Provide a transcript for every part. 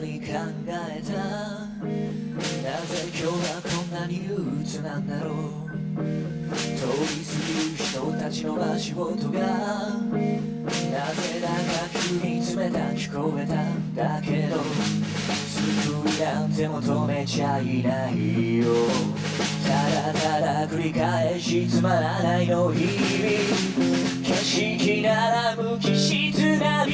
り考えた？なぜ今日はこんなに憂鬱なんだろう？通り過ぎる人たちの足音が。なぜだか急に冷たく聞こえたんだけど。救いなんて求めちゃいないよ。ただただ繰り返しつまらないの日々。景色なら無機質な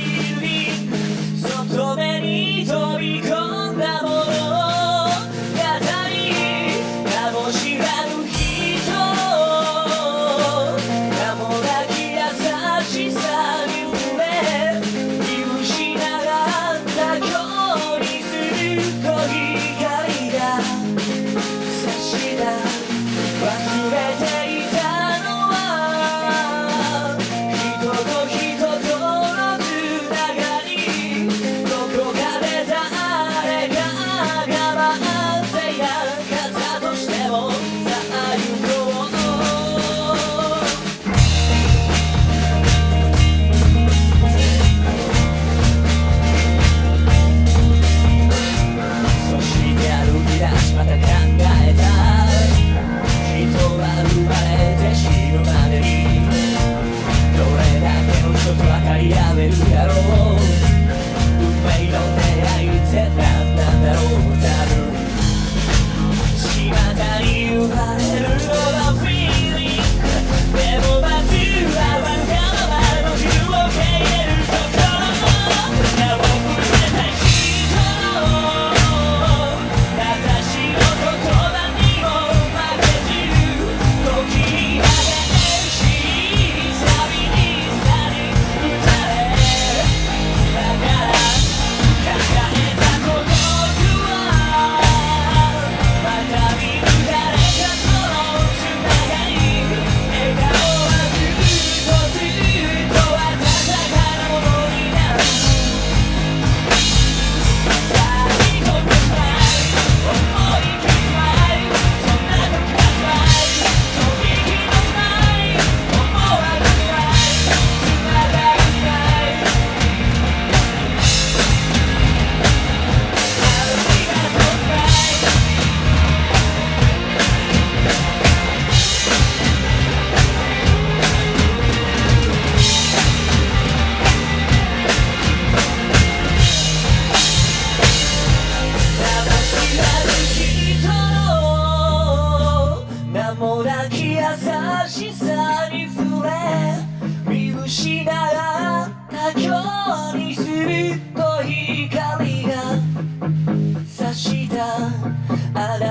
I